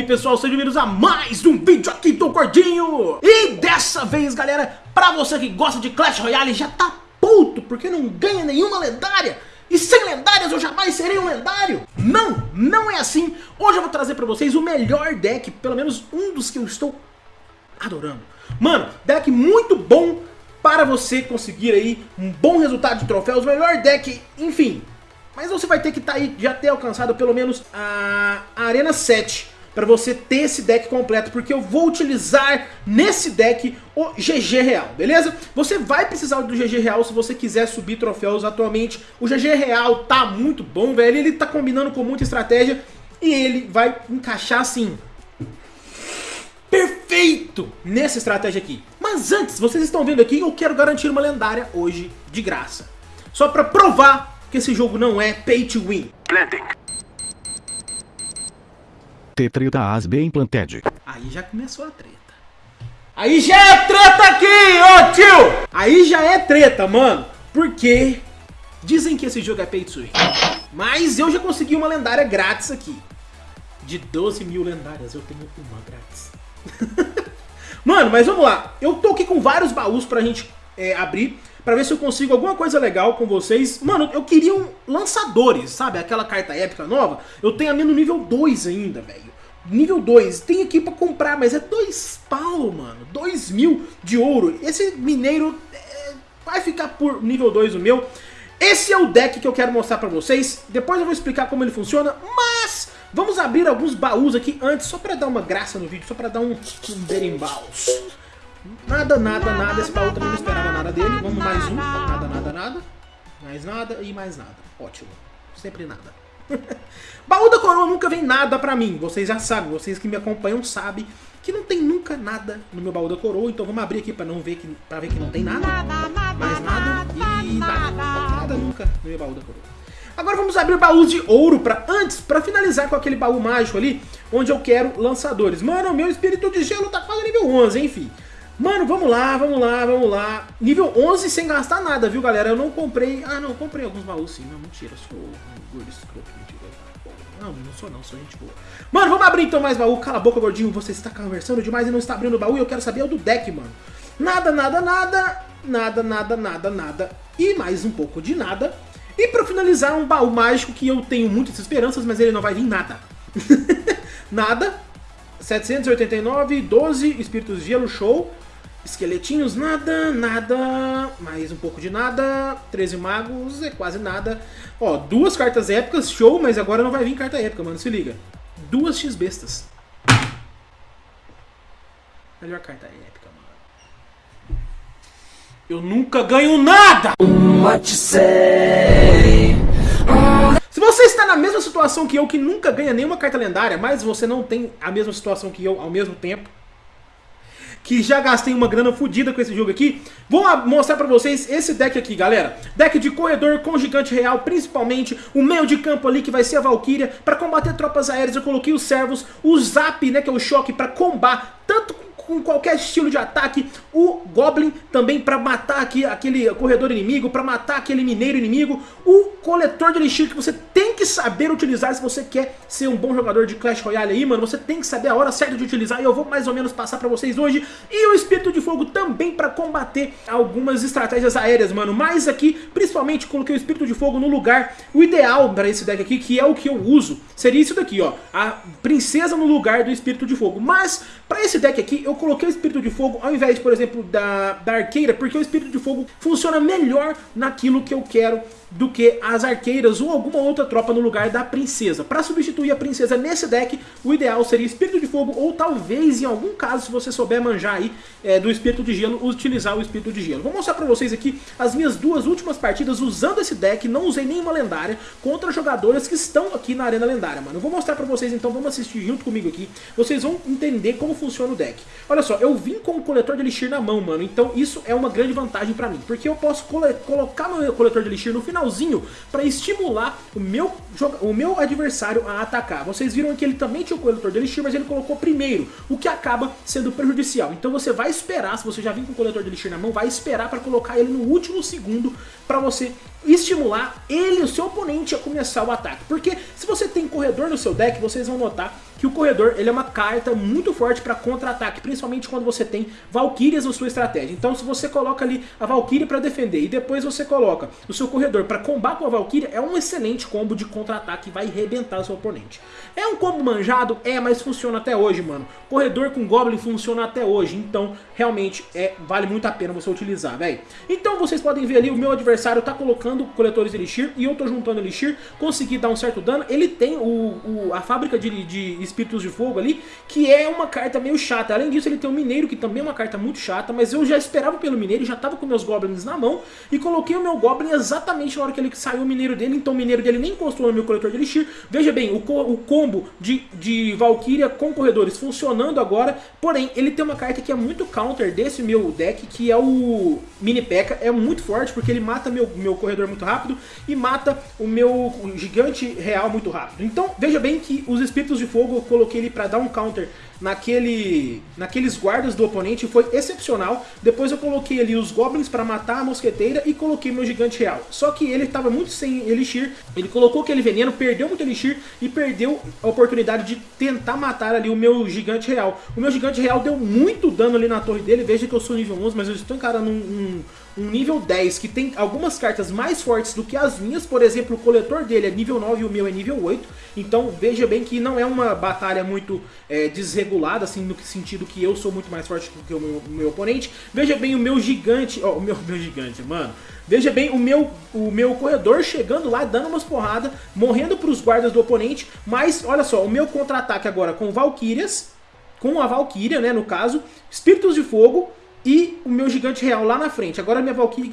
aí pessoal, sejam bem-vindos a mais um vídeo aqui do Gordinho. E dessa vez galera, pra você que gosta de Clash Royale já tá puto porque não ganha nenhuma lendária. E sem lendárias eu jamais serei um lendário. Não, não é assim. Hoje eu vou trazer pra vocês o melhor deck, pelo menos um dos que eu estou adorando. Mano, deck muito bom para você conseguir aí um bom resultado de troféus, melhor deck, enfim, mas você vai ter que tá aí, já ter alcançado pelo menos a, a Arena 7 para você ter esse deck completo, porque eu vou utilizar nesse deck o GG Real, beleza? Você vai precisar do GG Real se você quiser subir troféus atualmente. O GG Real tá muito bom, velho, ele tá combinando com muita estratégia e ele vai encaixar assim... Perfeito nessa estratégia aqui. Mas antes, vocês estão vendo aqui, eu quero garantir uma lendária hoje de graça. Só para provar que esse jogo não é pay to win. Planting. T-treta as bem planted. Aí já começou a treta. Aí já é treta aqui, ô tio! Aí já é treta, mano. Porque dizem que esse jogo é pay to win. Mas eu já consegui uma lendária grátis aqui. De 12 mil lendárias, eu tenho uma grátis. mano, mas vamos lá. Eu tô aqui com vários baús pra gente é, abrir pra ver se eu consigo alguma coisa legal com vocês. Mano, eu queria um lançadores, sabe? Aquela carta épica nova. Eu tenho a minha no nível 2 ainda, velho. Nível 2, tem aqui pra comprar, mas é 2 pau, mano. 2 mil de ouro. Esse mineiro é, vai ficar por nível 2 o meu. Esse é o deck que eu quero mostrar pra vocês. Depois eu vou explicar como ele funciona, mas vamos abrir alguns baús aqui antes, só pra dar uma graça no vídeo, só pra dar um, um berimbaus. Nada, nada, nada. Esse baú também não esperava nada dele. Vamos mais um. Nada, nada, nada. Mais nada e mais nada. Ótimo. Sempre nada. baú da coroa nunca vem nada pra mim. Vocês já sabem. Vocês que me acompanham sabem que não tem nunca nada no meu baú da coroa. Então vamos abrir aqui pra, não ver que, pra ver que não tem nada. Mais nada e nada. Nada nunca no meu baú da coroa. Agora vamos abrir baús de ouro pra, antes, pra finalizar com aquele baú mágico ali, onde eu quero lançadores. Mano, meu espírito de gelo tá quase nível 11, enfim. Mano, vamos lá, vamos lá, vamos lá. Nível 11 sem gastar nada, viu, galera? Eu não comprei... Ah, não, comprei alguns baús sim. Não, mentira, sou um gordo escroto, mentira. Não, não sou não, sou gente boa. Mano, vamos abrir então mais baú. Cala a boca, gordinho. Você está conversando demais e não está abrindo baú e eu quero saber o do deck, mano. Nada, nada, nada. Nada, nada, nada, nada. E mais um pouco de nada. E pra finalizar, um baú mágico que eu tenho muitas esperanças, mas ele não vai vir nada. nada. 789, 12 espíritos gelo, show. Esqueletinhos, nada, nada, mais um pouco de nada, 13 magos, é quase nada. Ó, duas cartas épicas, show, mas agora não vai vir carta épica, mano, se liga. Duas X-bestas. Melhor carta épica, mano. Eu nunca ganho nada! Se você está na mesma situação que eu, que nunca ganha nenhuma carta lendária, mas você não tem a mesma situação que eu ao mesmo tempo, que já gastei uma grana fodida com esse jogo aqui. Vou mostrar pra vocês esse deck aqui, galera. Deck de corredor com gigante real, principalmente o meio de campo ali, que vai ser a Valkyria. Pra combater tropas aéreas, eu coloquei os servos, o Zap, né, que é o choque, pra combar tanto com qualquer estilo de ataque, o Goblin também para matar aqui aquele corredor inimigo, para matar aquele mineiro inimigo, o coletor de elixir que você tem que saber utilizar se você quer ser um bom jogador de Clash Royale aí, mano, você tem que saber a hora certa de utilizar e eu vou mais ou menos passar pra vocês hoje, e o Espírito de Fogo também para combater algumas estratégias aéreas, mano, mas aqui, principalmente, coloquei o Espírito de Fogo no lugar, o ideal para esse deck aqui, que é o que eu uso, seria isso daqui, ó, a Princesa no lugar do Espírito de Fogo, mas para esse deck aqui, eu coloquei o Espírito de Fogo ao invés, por exemplo, da, da Arqueira, porque o Espírito de Fogo funciona melhor naquilo que eu quero do que as arqueiras ou alguma outra tropa no lugar da princesa. Para substituir a princesa nesse deck, o ideal seria Espírito de Fogo ou talvez, em algum caso, se você souber manjar aí é, do Espírito de Gelo, utilizar o Espírito de Gelo. Vou mostrar para vocês aqui as minhas duas últimas partidas usando esse deck, não usei nenhuma lendária, contra jogadoras que estão aqui na Arena Lendária, mano. Eu vou mostrar para vocês, então vamos assistir junto comigo aqui, vocês vão entender como funciona o deck. Olha só, eu vim com o coletor de Elixir na mão, mano, então isso é uma grande vantagem para mim, porque eu posso colocar meu coletor de Elixir no final finalzinho para estimular o meu, o meu adversário a atacar. Vocês viram que ele também tinha o coletor de elixir, mas ele colocou primeiro, o que acaba sendo prejudicial. Então você vai esperar, se você já vem com o coletor de elixir na mão, vai esperar para colocar ele no último segundo para você estimular ele, o seu oponente, a começar o ataque. Porque se você tem corredor no seu deck, vocês vão notar que o corredor ele é uma carta muito forte para contra-ataque, principalmente quando você tem Valkyrias na sua estratégia. Então se você coloca ali a Valkyria para defender e depois você coloca o seu corredor para combar com a Valkyria, é um excelente combo de contra-ataque, vai arrebentar o seu oponente. É um combo manjado? É, mas funciona até hoje, mano. Corredor com Goblin funciona até hoje, então realmente é, vale muito a pena você utilizar, velho. Então vocês podem ver ali, o meu adversário tá colocando coletores de Elixir e eu tô juntando Elixir, consegui dar um certo dano. Ele tem o, o a fábrica de, de Espíritos de Fogo ali, que é uma carta meio chata. Além disso, ele tem o Mineiro, que também é uma carta muito chata, mas eu já esperava pelo Mineiro, já tava com meus Goblins na mão, e coloquei o meu Goblin exatamente na hora que ele saiu o Mineiro dele, então o Mineiro dele nem encostou no meu coletor de Elixir. Veja bem, o, o combo de, de Valkyria com corredores funcionando agora, porém, ele tem uma carta que é muito counter desse meu deck, que é o Mini P.E.K.K.A. É muito forte, porque ele mata meu, meu corredor muito rápido, e mata o meu gigante real muito rápido. Então, veja bem que os Espíritos de Fogo eu coloquei ele para dar um counter naquele, naqueles guardas do oponente foi excepcional. Depois eu coloquei ali os goblins para matar a mosqueteira e coloquei meu gigante real. Só que ele estava muito sem elixir, ele colocou aquele veneno, perdeu muito elixir e perdeu a oportunidade de tentar matar ali o meu gigante real. O meu gigante real deu muito dano ali na torre dele, veja que eu sou nível 11, mas eu estou encarando um, um um nível 10 que tem algumas cartas mais fortes do que as minhas, por exemplo, o coletor dele é nível 9 e o meu é nível 8, então veja bem que não é uma batalha muito é, desregulada, assim, no sentido que eu sou muito mais forte do que o meu, meu oponente. Veja bem o meu gigante, ó, o meu, meu gigante, mano. Veja bem o meu, o meu corredor chegando lá, dando umas porradas, morrendo para os guardas do oponente, mas olha só, o meu contra-ataque agora com Valkyrias, com a Valkyria, né, no caso, Espíritos de Fogo, e o meu gigante real lá na frente. Agora a minha, Valkyria,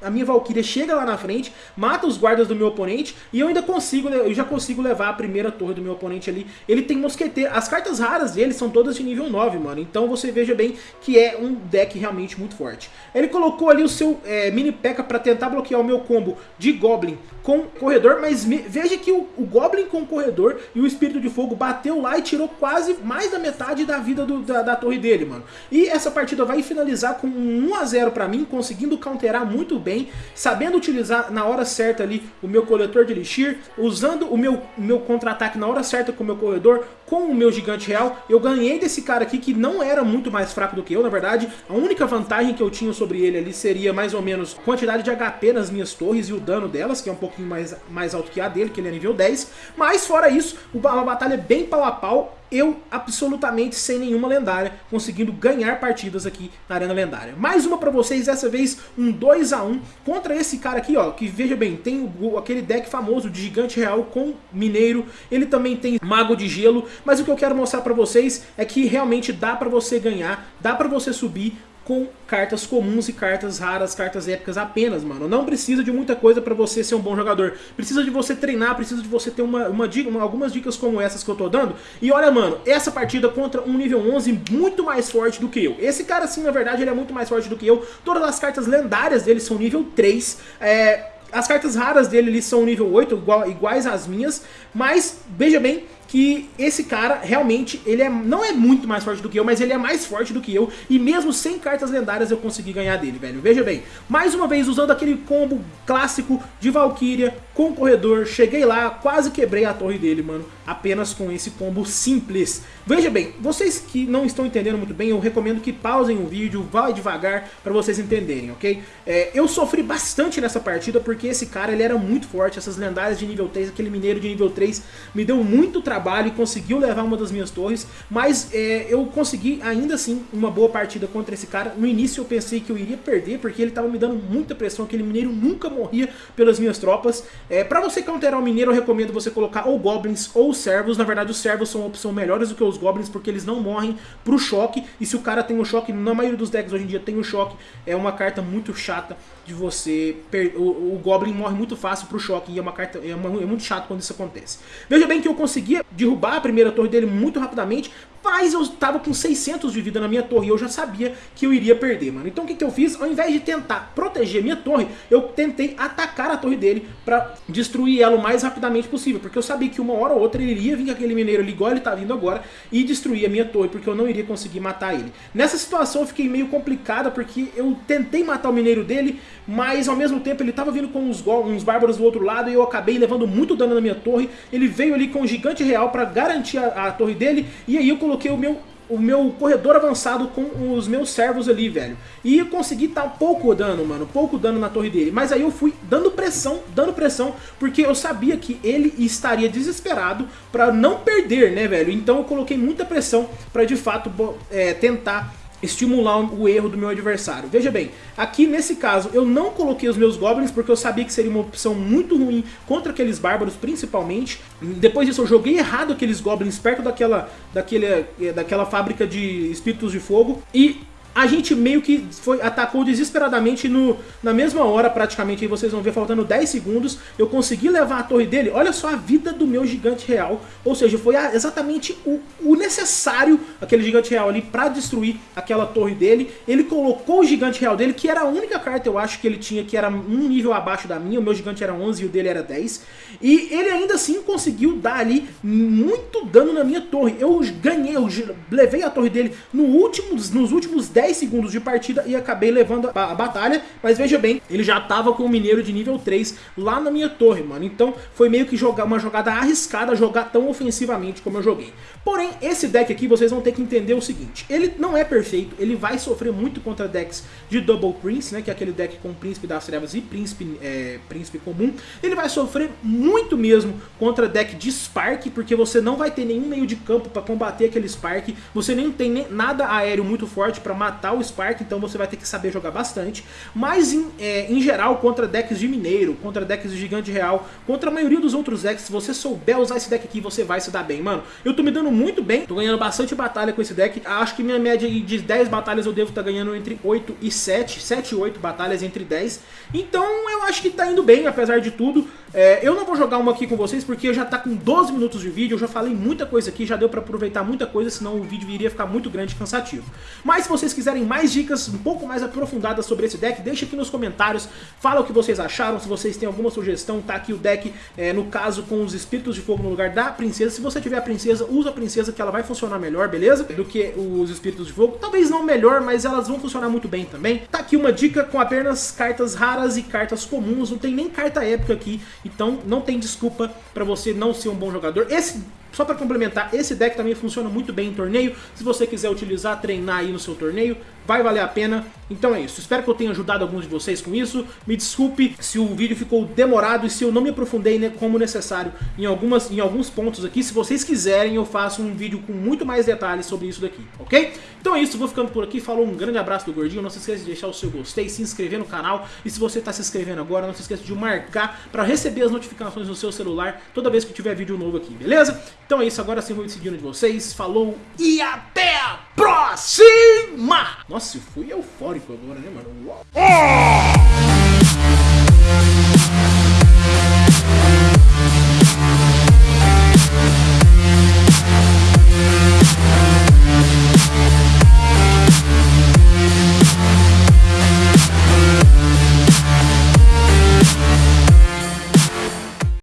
a minha Valkyria chega lá na frente, mata os guardas do meu oponente e eu ainda consigo, eu já consigo levar a primeira torre do meu oponente ali. Ele tem mosqueteiro. As cartas raras dele são todas de nível 9, mano. Então você veja bem que é um deck realmente muito forte. Ele colocou ali o seu é, mini P.E.K.K.A para tentar bloquear o meu combo de Goblin com corredor, mas veja que o, o, Goblin com corredor e o Espírito de Fogo bateu lá e tirou quase mais da metade da vida do, da, da torre dele, mano. E essa partida vai finalizar finalizar com um 1 a 0 para mim, conseguindo counterar muito bem, sabendo utilizar na hora certa ali o meu coletor de Elixir, usando o meu, meu contra-ataque na hora certa com o meu corredor, com o meu gigante real. Eu ganhei desse cara aqui que não era muito mais fraco do que eu, na verdade. A única vantagem que eu tinha sobre ele ali seria mais ou menos quantidade de HP nas minhas torres e o dano delas, que é um pouquinho mais, mais alto que a dele, que ele é nível 10. Mas fora isso, uma batalha bem pau a pau eu absolutamente sem nenhuma lendária, conseguindo ganhar partidas aqui na Arena Lendária. Mais uma pra vocês, dessa vez um 2x1 contra esse cara aqui, ó, que veja bem, tem o, aquele deck famoso de Gigante Real com Mineiro, ele também tem Mago de Gelo, mas o que eu quero mostrar pra vocês é que realmente dá pra você ganhar, dá pra você subir com cartas comuns e cartas raras, cartas épicas apenas, mano. Não precisa de muita coisa pra você ser um bom jogador. Precisa de você treinar, precisa de você ter uma, uma uma, algumas dicas como essas que eu tô dando. E olha, mano, essa partida contra um nível 11 muito mais forte do que eu. Esse cara, sim, na verdade, ele é muito mais forte do que eu. Todas as cartas lendárias dele são nível 3. É, as cartas raras dele ali são nível 8, igual, iguais às minhas. Mas, veja bem, que esse cara realmente, ele é, não é muito mais forte do que eu, mas ele é mais forte do que eu, e mesmo sem cartas lendárias eu consegui ganhar dele, velho. Veja bem, mais uma vez usando aquele combo clássico de Valkyria com corredor, cheguei lá, quase quebrei a torre dele, mano, apenas com esse combo simples. Veja bem, vocês que não estão entendendo muito bem, eu recomendo que pausem o vídeo, vá devagar para vocês entenderem, ok? É, eu sofri bastante nessa partida porque esse cara, ele era muito forte, essas lendárias de nível 3, aquele mineiro de nível 3, me deu muito trabalho trabalho e conseguiu levar uma das minhas torres, mas é, eu consegui ainda assim uma boa partida contra esse cara. No início eu pensei que eu iria perder, porque ele estava me dando muita pressão, aquele mineiro nunca morria pelas minhas tropas. É, para você counterar o mineiro, eu recomendo você colocar ou goblins ou servos. Na verdade, os servos são uma opção melhores do que os goblins, porque eles não morrem pro choque, e se o cara tem o um choque, na maioria dos decks hoje em dia tem o um choque, é uma carta muito chata de você... O, o Goblin morre muito fácil pro choque, e é uma carta é, uma, é muito chato quando isso acontece. Veja bem que eu conseguia derrubar a primeira torre dele muito rapidamente, mas eu tava com 600 de vida na minha torre e eu já sabia que eu iria perder, mano. Então o que, que eu fiz? Ao invés de tentar proteger minha torre, eu tentei atacar a torre dele pra destruir ela o mais rapidamente possível, porque eu sabia que uma hora ou outra ele iria vir com aquele mineiro ali, igual ele tá vindo agora, e destruir a minha torre, porque eu não iria conseguir matar ele. Nessa situação eu fiquei meio complicada, porque eu tentei matar o mineiro dele, mas ao mesmo tempo ele tava vindo com uns, uns bárbaros do outro lado, e eu acabei levando muito dano na minha torre, ele veio ali com o gigante real para garantir a, a torre dele, e aí eu coloquei o meu o meu corredor avançado com os meus servos ali, velho. E consegui dar pouco dano, mano, pouco dano na torre dele. Mas aí eu fui dando pressão, dando pressão, porque eu sabia que ele estaria desesperado pra não perder, né, velho. Então eu coloquei muita pressão pra de fato é, tentar estimular o erro do meu adversário. Veja bem, aqui nesse caso eu não coloquei os meus goblins porque eu sabia que seria uma opção muito ruim contra aqueles bárbaros principalmente. Depois disso eu joguei errado aqueles goblins perto daquela, daquele, eh, daquela fábrica de espíritos de fogo e a gente meio que foi, atacou desesperadamente no, na mesma hora, praticamente, aí vocês vão ver, faltando 10 segundos, eu consegui levar a torre dele, olha só a vida do meu gigante real, ou seja, foi a, exatamente o, o, necessário, aquele gigante real ali, pra destruir aquela torre dele, ele colocou o gigante real dele, que era a única carta, eu acho, que ele tinha, que era um nível abaixo da minha, o meu gigante era 11 e o dele era 10, e ele ainda assim conseguiu dar ali muito dano na minha torre, eu ganhei, eu levei a torre dele no último, nos últimos 10 10 segundos de partida e acabei levando a, a batalha, mas veja bem, ele já tava com o mineiro de nível 3 lá na minha torre, mano. Então foi meio que jogar uma jogada arriscada jogar tão ofensivamente como eu joguei. Porém, esse deck aqui vocês vão ter que entender o seguinte, ele não é perfeito, ele vai sofrer muito contra decks de Double Prince, né, que é aquele deck com Príncipe das Trevas e Príncipe, é, Príncipe comum. Ele vai sofrer muito mesmo contra deck de Spark, porque você não vai ter nenhum meio de campo para combater aquele Spark, você nem tem nem, nada aéreo muito forte para matar matar o Spark, então você vai ter que saber jogar bastante. Mas em, é, em geral, contra decks de Mineiro, contra decks de Gigante Real, contra a maioria dos outros decks, se você souber usar esse deck aqui, você vai se dar bem. Mano, eu tô me dando muito bem, tô ganhando bastante batalha com esse deck. Acho que minha média de 10 batalhas eu devo estar tá ganhando entre 8 e 7, 7 e 8 batalhas entre 10. Então eu acho que tá indo bem, apesar de tudo. É, eu não vou jogar uma aqui com vocês porque já tá com 12 minutos de vídeo, eu já falei muita coisa aqui, já deu pra aproveitar muita coisa, senão o vídeo iria ficar muito grande e cansativo. Mas se vocês quiserem mais dicas um pouco mais aprofundadas sobre esse deck, deixa aqui nos comentários, fala o que vocês acharam, se vocês têm alguma sugestão, tá aqui o deck, é, no caso com os espíritos de fogo no lugar da princesa. Se você tiver a princesa, usa a princesa que ela vai funcionar melhor, beleza? Do que os espíritos de fogo. Talvez não melhor, mas elas vão funcionar muito bem também. Tá aqui uma dica com apenas cartas raras e cartas comuns, não tem nem carta épica aqui, então não tem desculpa pra você não ser um bom jogador. Esse só para complementar, esse deck também funciona muito bem em torneio. Se você quiser utilizar, treinar aí no seu torneio, vai valer a pena. Então é isso. Espero que eu tenha ajudado alguns de vocês com isso. Me desculpe se o vídeo ficou demorado e se eu não me aprofundei né, como necessário em, algumas, em alguns pontos aqui. Se vocês quiserem, eu faço um vídeo com muito mais detalhes sobre isso daqui, ok? Então é isso, vou ficando por aqui. Falou, um grande abraço do Gordinho. Não se esqueça de deixar o seu gostei, se inscrever no canal. E se você está se inscrevendo agora, não se esqueça de marcar para receber as notificações no seu celular toda vez que tiver vídeo novo aqui, beleza? Então é isso, agora sim vou me despedindo de vocês. Falou e até a próxima! Nossa, eu fui eufórico agora, né, mano? Uou. É!